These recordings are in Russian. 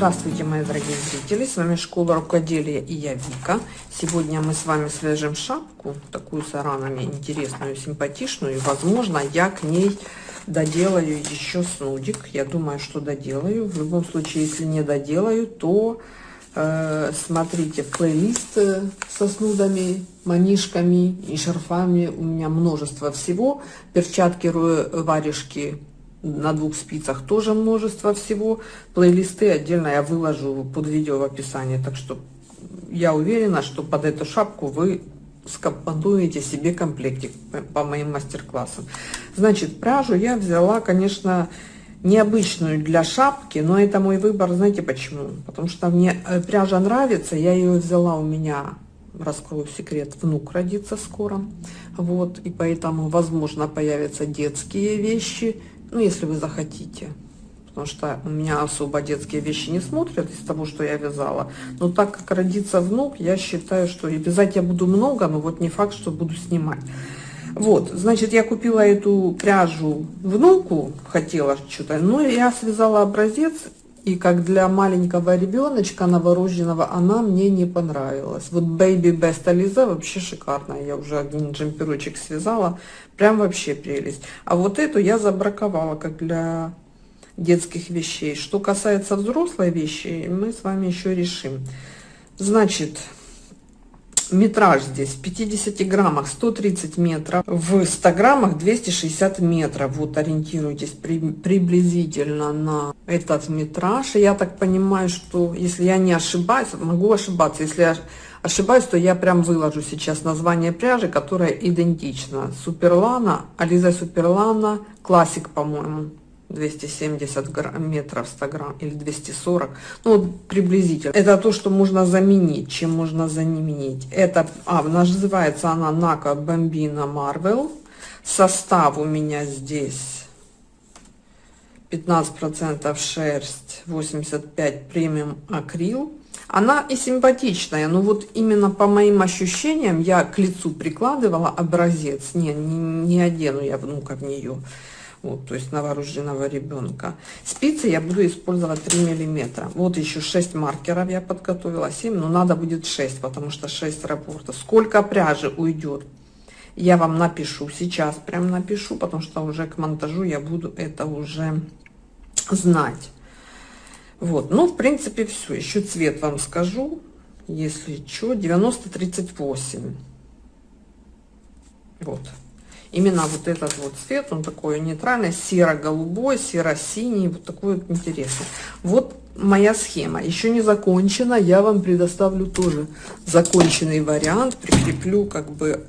Здравствуйте, мои дорогие зрители! С вами Школа Рукоделия и я Вика. Сегодня мы с вами свяжем шапку, такую с аранами, интересную, симпатичную. И, возможно, я к ней доделаю еще снудик. Я думаю, что доделаю. В любом случае, если не доделаю, то э, смотрите плейлист э, со снудами, манишками и шарфами. У меня множество всего. Перчатки, варежки на двух спицах тоже множество всего. Плейлисты отдельно я выложу под видео в описании. Так что я уверена, что под эту шапку вы скомпонуете себе комплектик по моим мастер-классам. Значит, пряжу я взяла, конечно, необычную для шапки, но это мой выбор, знаете почему? Потому что мне э, пряжа нравится, я ее взяла у меня, раскрою секрет, внук родится скоро, вот, и поэтому, возможно, появятся детские вещи, ну, если вы захотите. Потому что у меня особо детские вещи не смотрят из того, что я вязала. Но так как родится внук, я считаю, что вязать я буду много, но вот не факт, что буду снимать. Вот, значит, я купила эту пряжу внуку, хотела что-то, но я связала образец, и как для маленького ребеночка новорожденного она мне не понравилась. Вот Baby Best Aliza вообще шикарная. Я уже один джемперочек связала. Прям вообще прелесть. А вот эту я забраковала как для детских вещей. Что касается взрослой вещи, мы с вами еще решим. Значит, метраж здесь в 50 граммах 130 метров, в 100 граммах 260 метров. Вот ориентируйтесь при, приблизительно на этот метраж. Я так понимаю, что если я не ошибаюсь, могу ошибаться, если я ошибаюсь, то я прям выложу сейчас название пряжи, которая идентична. Суперлана, Ализа Суперлана, классик, по-моему. 270 грамм, метров 100 грамм или 240 ну приблизительно. Это то что можно заменить чем можно заменить. Это а называется она нака бомбина марвел состав у меня здесь 15 процентов шерсть 85 премиум акрил. Она и симпатичная но вот именно по моим ощущениям я к лицу прикладывала образец. Не не, не одену я внука в нее вот, то есть новорожденного ребенка. Спицы я буду использовать 3 миллиметра. Вот еще 6 маркеров я подготовила, 7, но надо будет 6, потому что 6 рапортов. Сколько пряжи уйдет, я вам напишу сейчас, прям напишу, потому что уже к монтажу я буду это уже знать. Вот, ну, в принципе, все. Еще цвет вам скажу, если что, 90-38. Вот. Именно вот этот вот цвет, он такой нейтральный, серо-голубой, серо-синий, вот такой вот интересный. Вот моя схема еще не закончена, я вам предоставлю тоже законченный вариант, прикреплю как бы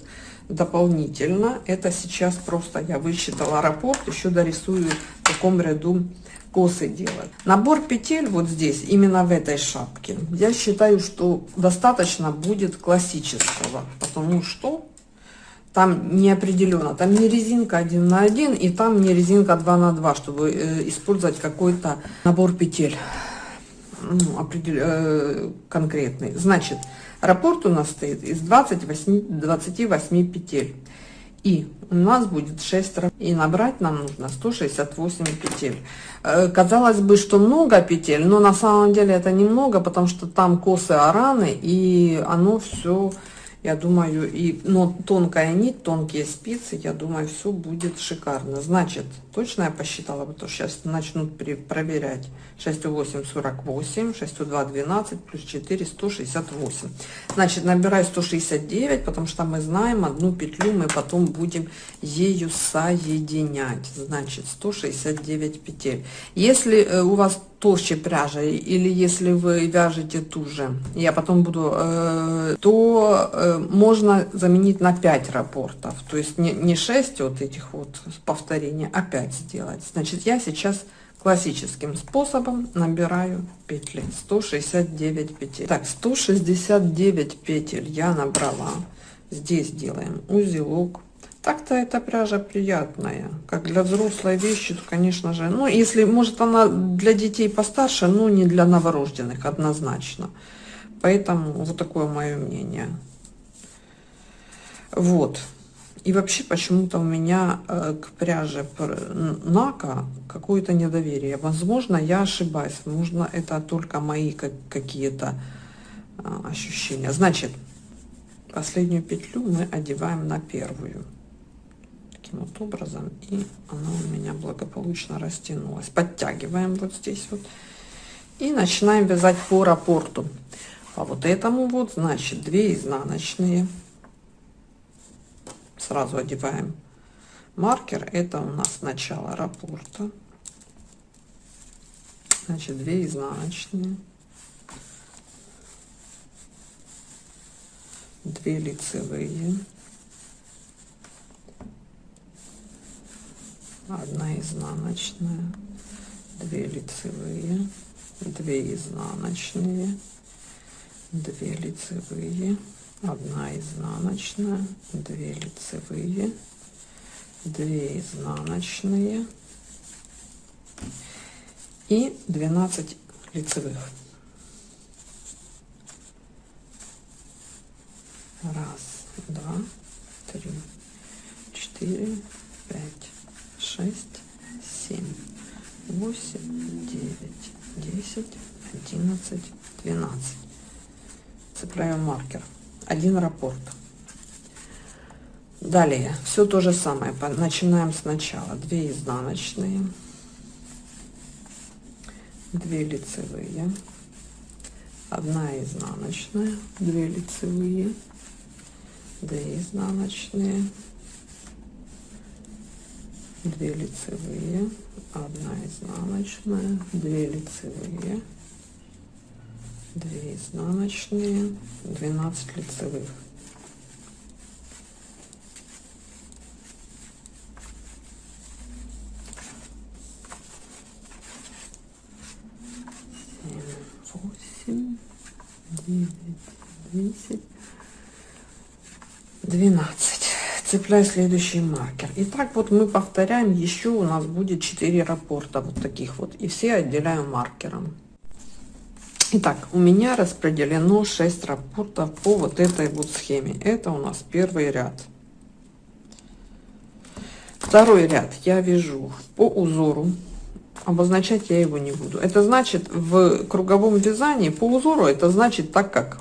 дополнительно. Это сейчас просто я высчитала раппорт, еще дорисую в таком ряду косы делать. Набор петель вот здесь, именно в этой шапке, я считаю, что достаточно будет классического, потому что там не определенно, там не резинка 1 на 1 и там не резинка 2 на 2, чтобы э, использовать какой-то набор петель ну, определ... э, конкретный. Значит, раппорт у нас стоит из 28, 28 петель. И у нас будет 6 и набрать нам нужно 168 петель. Э, казалось бы, что много петель, но на самом деле это немного, потому что там косы араны и оно все я думаю, и, но тонкая нить, тонкие спицы, я думаю, все будет шикарно. Значит, точно я посчитала, потому что сейчас начнут проверять. 6,8, 48, 6,2, 12, плюс 4, 168. Значит, набираю 169, потому что мы знаем, одну петлю мы потом будем ею соединять. Значит, 169 петель. Если э, у вас толще пряжа или если вы вяжете ту же я потом буду э, то э, можно заменить на 5 рапортов то есть не, не 6 вот этих вот повторений а 5 сделать значит я сейчас классическим способом набираю петли 169 петель так 169 петель я набрала здесь делаем узелок так-то эта пряжа приятная. Как для взрослой вещи, то, конечно же, ну, если, может, она для детей постарше, но не для новорожденных, однозначно. Поэтому вот такое мое мнение. Вот. И вообще почему-то у меня э, к пряже Нака какое-то недоверие. Возможно, я ошибаюсь. Можно это только мои какие-то э, ощущения. Значит, последнюю петлю мы одеваем на первую. Таким вот образом. И она у меня благополучно растянулась. Подтягиваем вот здесь вот. И начинаем вязать по рапорту. По вот этому вот, значит, 2 изнаночные сразу одеваем. Маркер это у нас начало раппорта значит 2 изнаночные. 2 лицевые. 1 изнаночная 2 лицевые 2 изнаночные 2 лицевые 1 изнаночная 2 лицевые 2 изнаночные и 12 лицевых. Раз два три четыре пять шесть семь восемь девять десять одиннадцать двенадцать. Цепляем маркер один раппорт. Далее, все то же самое. Начинаем сначала. 2 изнаночные, 2 лицевые, 1 изнаночная, 2 лицевые, 2 изнаночные, 2 лицевые, 1 изнаночная, 2 лицевые, 2 изнаночные 12 лицевых. Восемь девять десять двенадцать. Цепляю следующий маркер. И так вот мы повторяем еще у нас будет 4 рапорта вот таких вот и все отделяем маркером Итак, у меня распределено 6 рапортов по вот этой вот схеме. Это у нас первый ряд. Второй ряд я вяжу по узору. Обозначать я его не буду. Это значит в круговом вязании по узору, это значит так как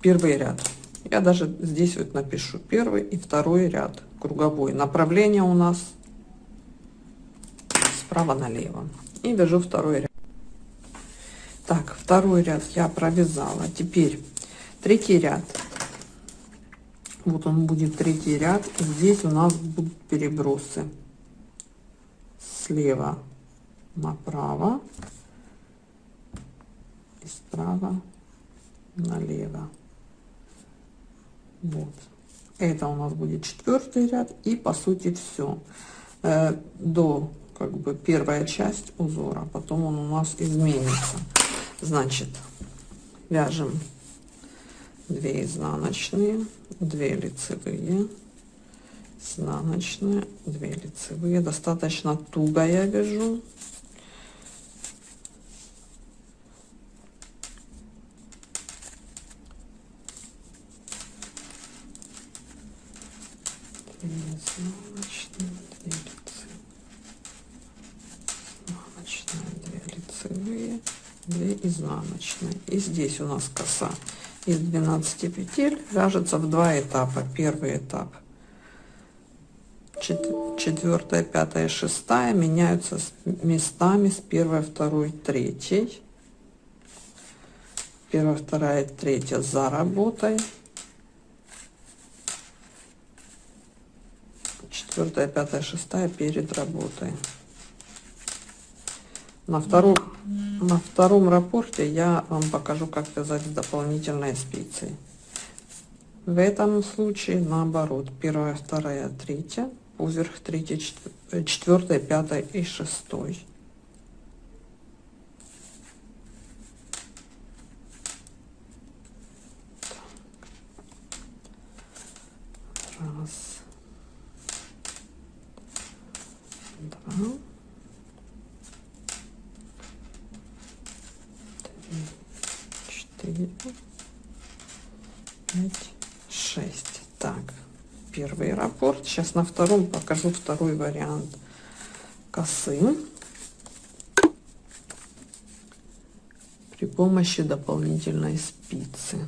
первый ряд. Я даже здесь вот напишу первый и второй ряд круговой. Направление у нас справа налево. И вяжу второй ряд. Так, второй ряд я провязала. Теперь третий ряд. Вот он будет третий ряд. Здесь у нас будут перебросы. Слева направо и справа налево. Вот. Это у нас будет четвертый ряд. И по сути все. Э, до как бы первая часть узора. Потом он у нас изменится значит вяжем 2 изнаночные 2 лицевые. Изнаночные 2 лицевые. Достаточно туго я вяжу изнаночные 2 лицевые лицевые 2 изнаночные и здесь у нас коса из 12 петель вяжется в два этапа. Первый этап четвертая пятая шестая меняются местами с первой второй третьей. Первая вторая третья за работой. Четвертая пятая шестая перед работой на втором на втором рапорте я вам покажу как вязать дополнительные спицы. В этом случае наоборот. Первая вторая третья поверх третья четвертая пятая и шестой раз два четыре, пять, шесть. Так, первый раппорт. Сейчас на втором покажу второй вариант косы. При помощи дополнительной спицы.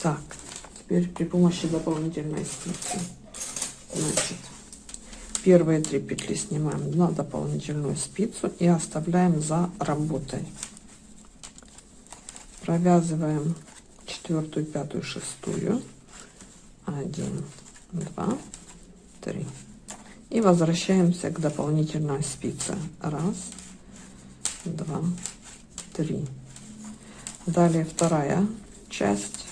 Так, помощи дополнительной спицы. Значит, первые три петли снимаем на дополнительную спицу и оставляем за работой. Провязываем четвертую, пятую, шестую. Один, два, три. И возвращаемся к дополнительной спице. Раз, два, три. Далее вторая часть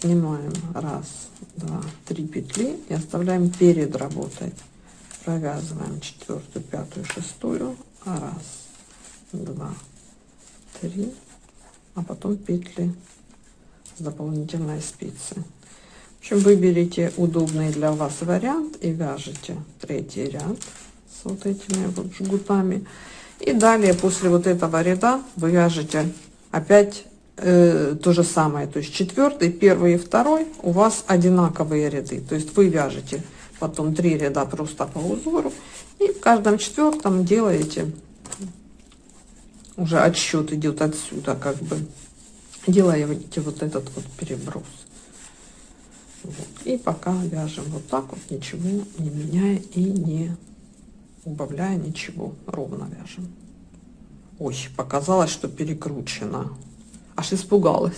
снимаем раз два три петли и оставляем перед работой провязываем четвертую пятую шестую раз два три а потом петли с дополнительной спицы. В общем выберите удобный для вас вариант и вяжете третий ряд с вот этими вот жгутами. И далее после вот этого ряда вы вяжете опять э, то же самое, то есть четвертый, первый и второй у вас одинаковые ряды, то есть вы вяжете потом три ряда просто по узору и в каждом четвертом делаете уже отсчет идет отсюда как бы. Делаете вот этот вот переброс. Вот. и пока вяжем вот так вот ничего не меняя и не убавляя ничего ровно вяжем. Ой показалось что перекручено аж испугалась.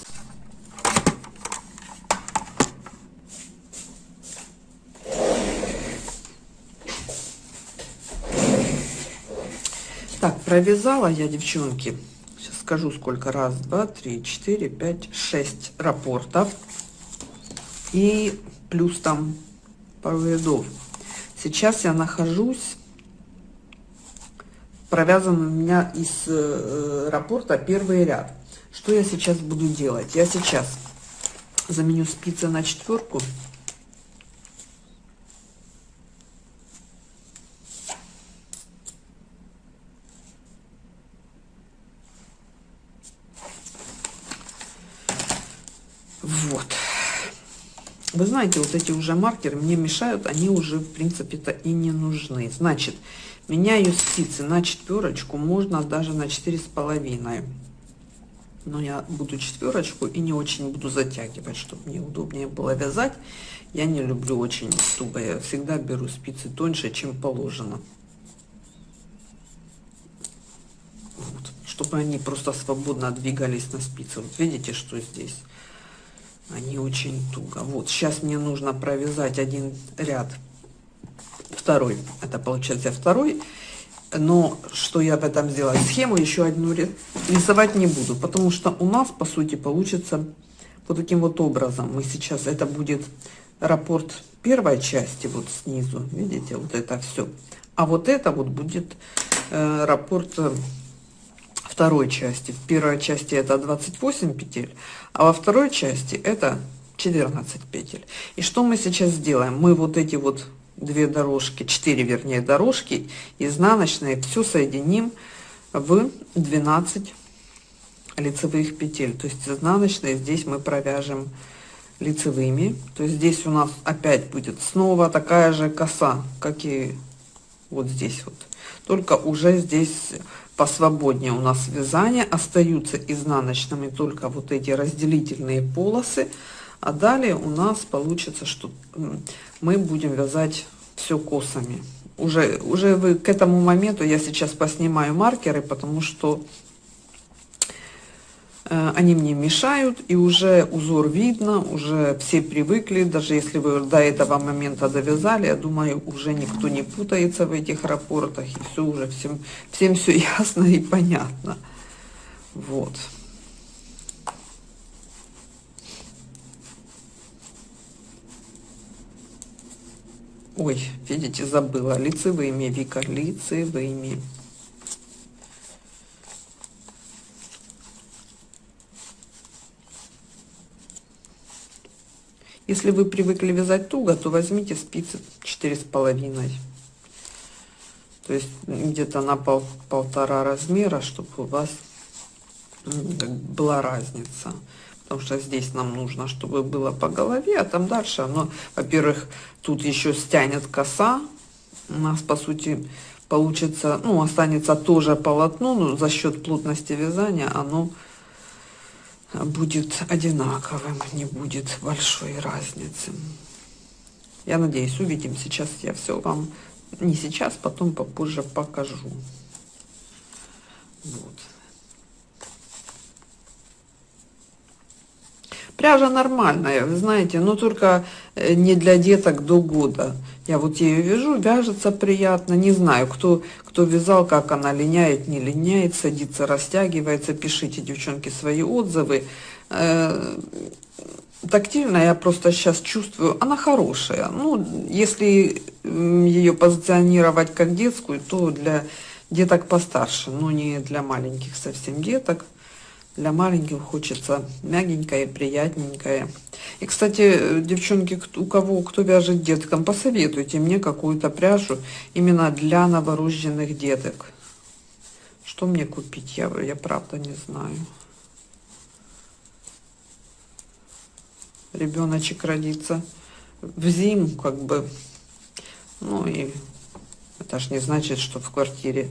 Так, провязала я, девчонки, сейчас скажу сколько, раз, два, три, четыре, пять, шесть рапортов. И плюс там пару рядов. Сейчас я нахожусь, провязан у меня из э, рапорта первый ряд. Что я сейчас буду делать? Я сейчас заменю спицы на четверку. Вот. Вы знаете, вот эти уже маркеры мне мешают, они уже, в принципе-то, и не нужны. Значит, меняю спицы на четверочку, можно даже на четыре с половиной но я буду четверочку и не очень буду затягивать, чтобы мне удобнее было вязать. Я не люблю очень туго, я всегда беру спицы тоньше, чем положено. Вот, чтобы они просто свободно двигались на спице. Вот видите, что здесь? Они очень туго. Вот, сейчас мне нужно провязать один ряд, второй, это получается второй, но что я в этом сделаю? Схему еще одну рисовать не буду, потому что у нас, по сути, получится вот таким вот образом. Мы сейчас, это будет рапорт первой части, вот снизу, видите, вот это все. А вот это вот будет э, рапорт э, второй части. В первой части это 28 петель, а во второй части это 14 петель. И что мы сейчас сделаем? Мы вот эти вот две дорожки, 4 вернее дорожки изнаночные, все соединим в 12 лицевых петель. То есть изнаночные здесь мы провяжем лицевыми. То есть здесь у нас опять будет снова такая же коса, как и вот здесь вот. Только уже здесь посвободнее у нас вязание. Остаются изнаночными только вот эти разделительные полосы. А далее у нас получится, что мы будем вязать все косами. Уже, уже вы к этому моменту, я сейчас поснимаю маркеры, потому что э, они мне мешают, и уже узор видно, уже все привыкли, даже если вы до этого момента довязали, я думаю, уже никто не путается в этих рапортах, и все уже всем, всем все ясно и понятно. Вот. Ой, видите, забыла. Лицевыми, Вика, лицевыми. Если вы привыкли вязать туго, то возьмите спицы четыре с половиной. То есть где-то на пол, полтора размера, чтобы у вас была разница. Потому что здесь нам нужно, чтобы было по голове, а там дальше оно, во-первых, тут еще стянет коса. У нас, по сути, получится, ну, останется тоже полотно, но за счет плотности вязания оно будет одинаковым, не будет большой разницы. Я надеюсь, увидим. Сейчас я все вам, не сейчас, потом попозже покажу. Вот. Пряжа нормальная, вы знаете, но только э, не для деток до года. Я вот ее вяжу, вяжется приятно. Не знаю, кто, кто вязал, как она линяет, не линяет, садится, растягивается. Пишите, девчонки, свои отзывы. Э, тактильно я просто сейчас чувствую, она хорошая. Ну, если ее позиционировать как детскую, то для деток постарше, но не для маленьких совсем деток. Для маленьких хочется мягенькое, приятненькое. И, кстати, девчонки, у кого, кто вяжет деткам, посоветуйте мне какую-то пряжу именно для новорожденных деток. Что мне купить, я, я правда не знаю. Ребеночек родится в зиму, как бы. Ну и это ж не значит, что в квартире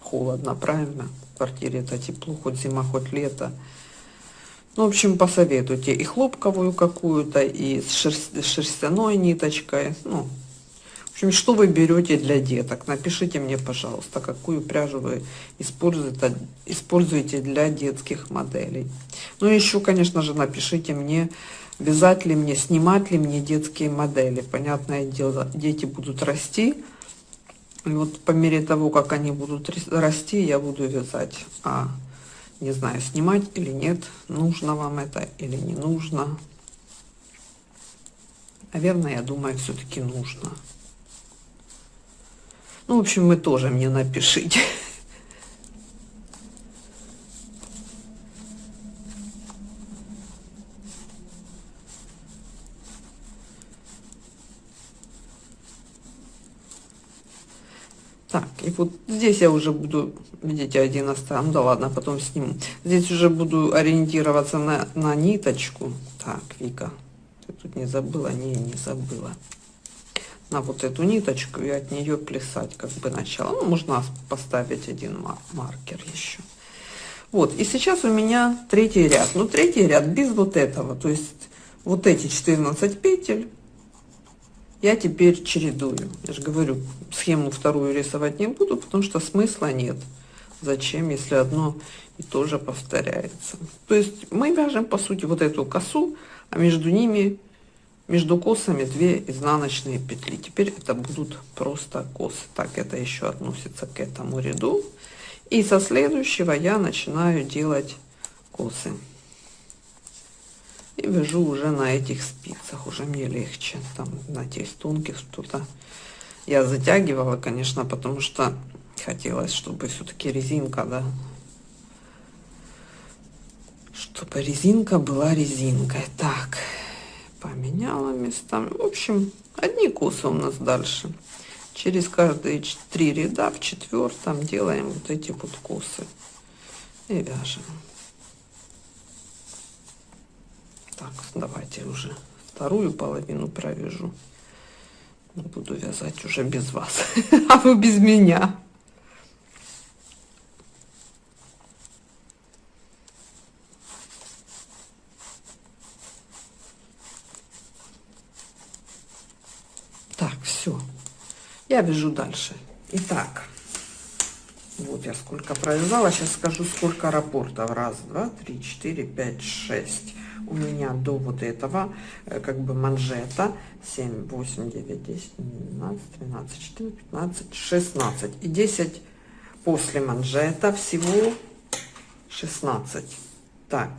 холодно, правильно? Квартире это тепло, хоть зима, хоть лето. Ну, в общем, посоветуйте и хлопковую какую-то, и с, шерстяной ниточкой. Ну, в общем, что вы берете для деток? Напишите мне, пожалуйста, какую пряжу вы используете, используете для детских моделей. Ну, еще, конечно же, напишите мне, вязать ли мне, снимать ли мне детские модели. Понятное дело, дети будут расти, и вот по мере того, как они будут расти, я буду вязать. А не знаю, снимать или нет, нужно вам это или не нужно. Наверное, я думаю, все-таки нужно. Ну, в общем, вы тоже мне напишите. Так, и вот здесь я уже буду, видите, один оставим, да ладно, потом сниму. Здесь уже буду ориентироваться на, на ниточку. Так, Вика, ты тут не забыла? Не, не забыла. На вот эту ниточку и от нее плясать как бы начало. Ну, можно поставить один маркер еще. Вот, и сейчас у меня третий ряд. Ну, третий ряд без вот этого, то есть вот эти 14 петель я теперь чередую. Я же говорю, схему вторую рисовать не буду, потому что смысла нет. Зачем, если одно и то же повторяется? То есть мы вяжем, по сути, вот эту косу, а между ними, между косами две изнаночные петли. Теперь это будут просто косы. Так, это еще относится к этому ряду. И со следующего я начинаю делать косы и вяжу уже на этих спицах. Уже мне легче там на тех тонких что-то. Я затягивала конечно потому что хотелось чтобы все-таки резинка да. Чтобы резинка была резинкой. Так поменяла местами в общем одни косы у нас дальше. Через каждые три ряда в четвертом делаем вот эти вот косы и вяжем Так, давайте уже вторую половину провяжу. Буду вязать уже без вас, а вы без меня. Так, все. Я вяжу дальше. Итак, вот я сколько провязала. Сейчас скажу, сколько рапортов. Раз, два, три, четыре, пять, шесть у меня до вот этого э, как бы манжета 7 8 9 10 12 13 14 15 16 и 10 после манжета всего 16 так.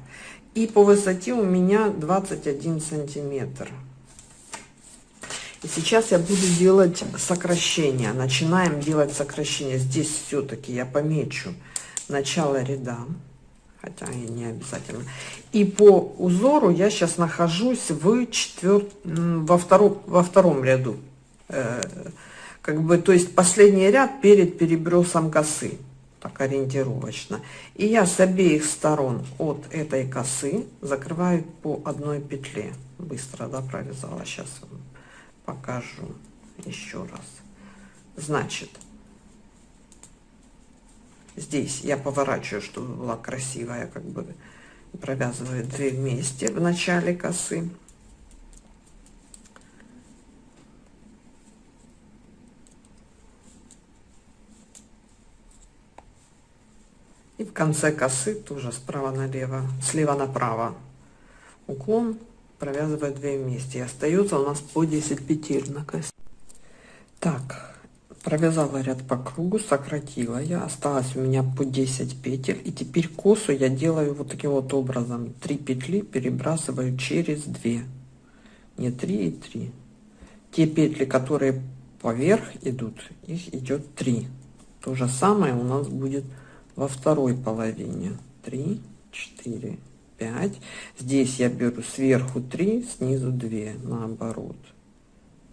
И по высоте у меня 21 сантиметр. И сейчас я буду делать сокращение. Начинаем делать сокращение. Здесь все-таки я помечу начало ряда, хотя и не обязательно. И по узору я сейчас нахожусь в четвер... во, втором, во втором ряду. Э, как бы, то есть последний ряд перед перебросом косы так ориентировочно. И я с обеих сторон от этой косы закрываю по одной петле. Быстро, да, провязала. Сейчас покажу еще раз. Значит, здесь я поворачиваю, чтобы была красивая, как бы провязываю две вместе в начале косы. И в конце косы тоже справа налево, слева направо уклон, провязываю 2 вместе. И остается у нас по 10 петель на косе. Так, провязала ряд по кругу, сократила я, осталось у меня по 10 петель. И теперь косу я делаю вот таким вот образом. 3 петли перебрасываю через 2. Не 3 и 3. Те петли, которые поверх идут, их идет 3. То же самое у нас будет во второй половине 3 4 5 здесь я беру сверху 3 снизу 2 наоборот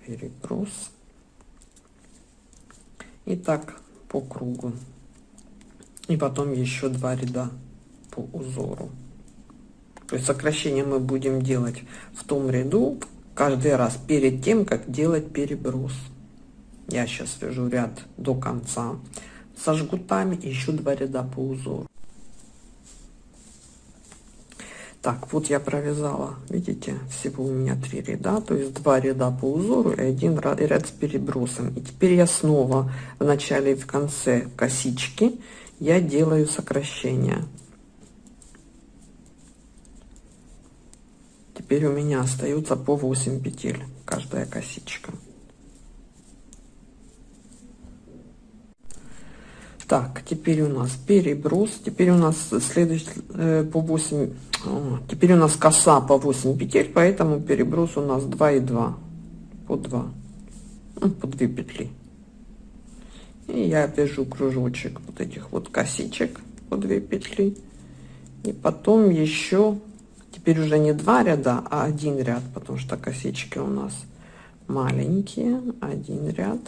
переброс и так по кругу. И потом еще два ряда по узору. То есть сокращение мы будем делать в том ряду каждый раз перед тем как делать переброс. Я сейчас вяжу ряд до конца со жгутами еще два ряда по узору так вот я провязала видите всего у меня три ряда то есть два ряда по узору и один ряд с перебросом и теперь я снова в начале и в конце косички я делаю сокращение теперь у меня остается по 8 петель каждая косичка Так, теперь у нас переброс. Теперь у нас следующий э, по 8. Теперь у нас коса по 8 петель, поэтому переброс у нас 2 и 2. По 2. Ну, по 2 петли. И я вяжу кружочек вот этих вот косичек по 2 петли. И потом еще, теперь уже не два ряда, а один ряд, потому что косички у нас маленькие. Один ряд.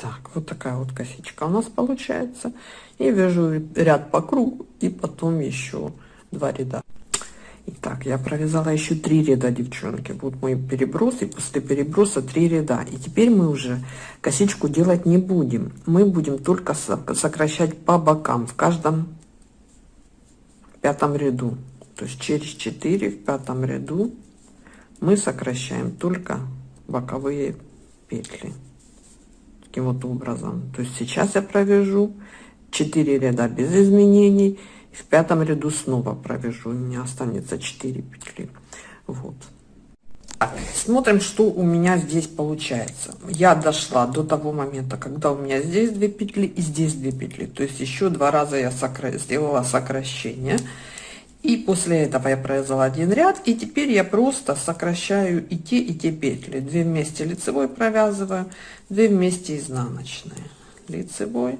Так, вот такая вот косичка у нас получается. И вяжу ряд по кругу и потом еще два ряда. Итак, я провязала еще три ряда, девчонки. Вот мой переброс, и после переброса три ряда. И теперь мы уже косичку делать не будем. Мы будем только сокращать по бокам в каждом пятом ряду. То есть через 4 в пятом ряду мы сокращаем только боковые петли таким вот образом. То есть сейчас я провяжу 4 ряда без изменений. В пятом ряду снова провяжу. У меня останется 4 петли. Вот. Смотрим, что у меня здесь получается. Я дошла до того момента, когда у меня здесь 2 петли и здесь 2 петли. То есть еще два раза я сокра... сделала сокращение. И после этого я провязала один ряд, и теперь я просто сокращаю и те, и те петли. Две вместе лицевой провязываю, две вместе изнаночные. Лицевой,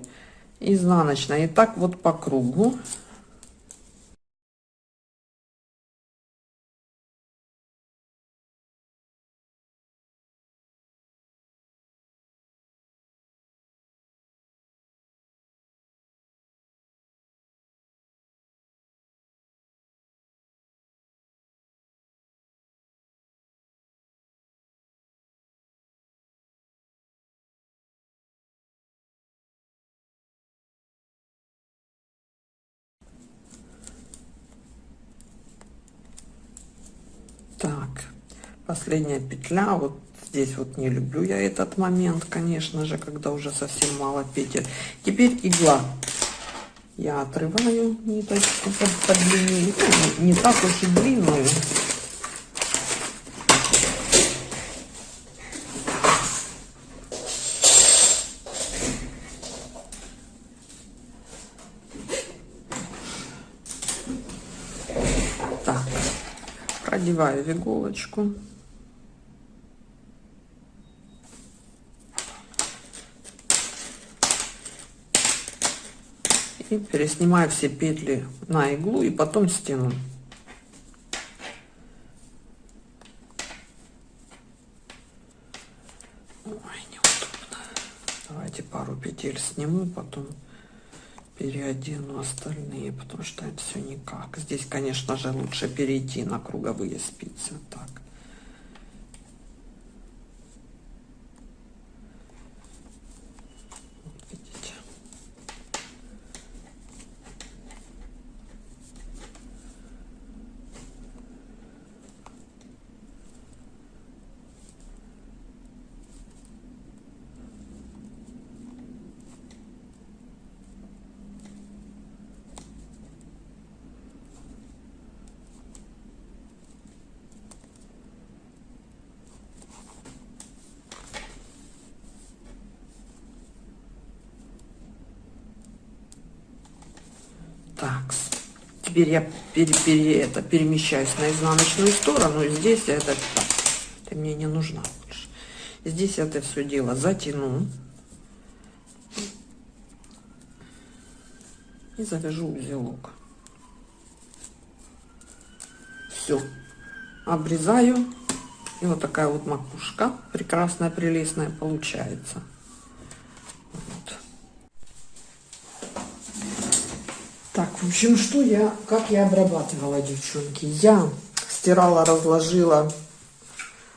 изнаночная. И так вот по кругу. Последняя петля, вот здесь вот не люблю я этот момент, конечно же, когда уже совсем мало петель. Теперь игла. Я отрываю ниточку под, под длиннее, ну, не так уж и длинную. Так, продеваю в иголочку. И переснимаю все петли на иглу и потом стяну. Ой, неудобно. Давайте пару петель сниму, потом переодену остальные, потому что это все никак. Здесь, конечно же, лучше перейти на круговые спицы. Так. Так, теперь я пере, пере, это, перемещаюсь на изнаночную сторону. Здесь я это, так, это мне не нужно больше. Здесь я это все дело затяну. И завяжу узелок. Все. Обрезаю. И вот такая вот макушка прекрасная, прелестная получается. Так, в общем, что я, как я обрабатывала, девчонки. Я стирала, разложила,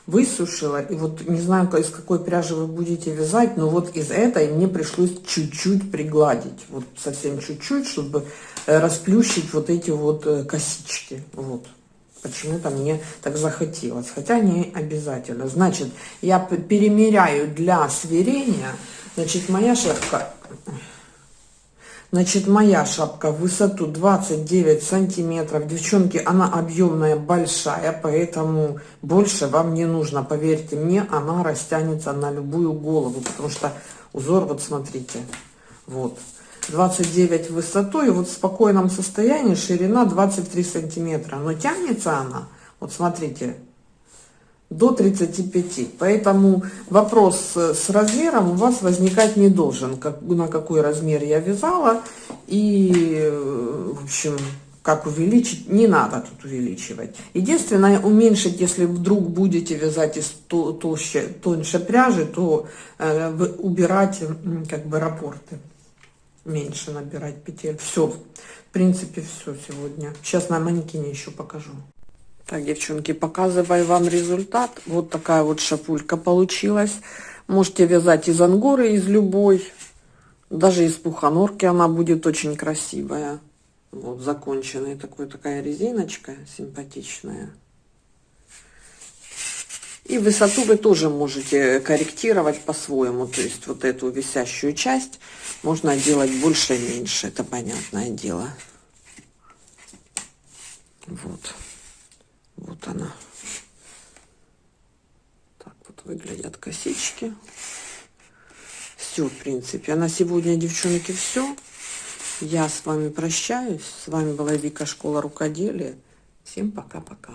высушила. И вот не знаю, из какой пряжи вы будете вязать, но вот из этой мне пришлось чуть-чуть пригладить. Вот совсем чуть-чуть, чтобы э, расплющить вот эти вот э, косички. Вот. Почему-то мне так захотелось. Хотя не обязательно. Значит, я перемеряю для сверения. Значит, моя шапка Значит, моя шапка в высоту 29 сантиметров. Девчонки, она объемная, большая, поэтому больше вам не нужно. Поверьте мне, она растянется на любую голову, потому что узор, вот смотрите, вот. 29 в высоту, и вот в спокойном состоянии ширина 23 сантиметра. Но тянется она, вот смотрите, до 35. Поэтому вопрос с размером у вас возникать не должен, как, на какой размер я вязала. И, в общем, как увеличить, не надо тут увеличивать. Единственное, уменьшить, если вдруг будете вязать из толще, тоньше пряжи, то э, убирать как бы рапорты. Меньше набирать петель. Все, в принципе, все сегодня. Сейчас на манекене еще покажу. Так, девчонки, показываю вам результат. Вот такая вот шапулька получилась. Можете вязать из ангоры, из любой. Даже из пуханорки она будет очень красивая. Вот законченная такой, такая резиночка симпатичная. И высоту вы тоже можете корректировать по-своему. То есть вот эту висящую часть можно делать больше и меньше. Это понятное дело. Вот. Вот она. Так вот выглядят косички. Все, в принципе. А на сегодня, девчонки, все. Я с вами прощаюсь. С вами была Вика Школа Рукоделия. Всем пока-пока.